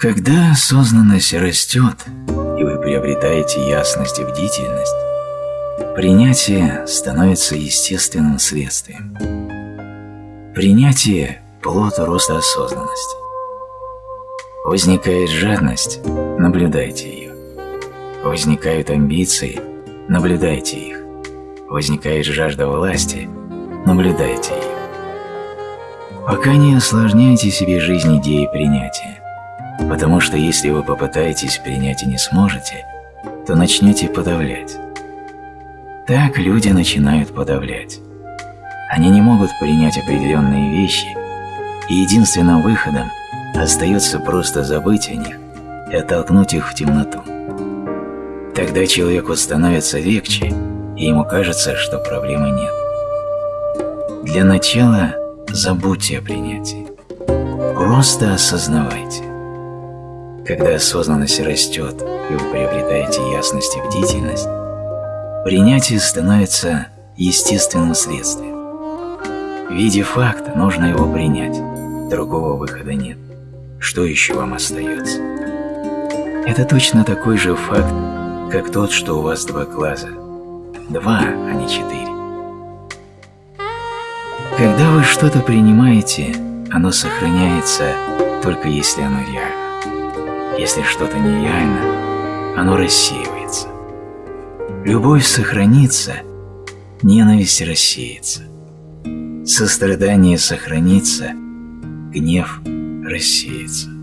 Когда осознанность растет, и вы приобретаете ясность и бдительность, принятие становится естественным следствием. Принятие – плод роста осознанности. Возникает жадность – наблюдайте ее. Возникают амбиции – наблюдайте их. Возникает жажда власти – наблюдайте ее. Пока не осложняйте себе жизнь идеей принятия, потому что если вы попытаетесь принять и не сможете, то начнете подавлять. Так люди начинают подавлять. Они не могут принять определенные вещи, и единственным выходом остается просто забыть о них и оттолкнуть их в темноту. Тогда человеку становится легче, и ему кажется, что проблемы нет. Для начала забудьте о принятии. Просто осознавайте. Когда осознанность растет, и вы приобретаете ясность и бдительность, принятие становится естественным следствием. Видя факт, нужно его принять. Другого выхода нет. Что еще вам остается? Это точно такой же факт, как тот, что у вас два глаза. Два, а не четыре. Когда вы что-то принимаете, оно сохраняется только если оно реально. Если что-то нереально, оно рассеивается. Любовь сохранится, ненависть рассеется. Сострадание сохранится, гнев рассеется.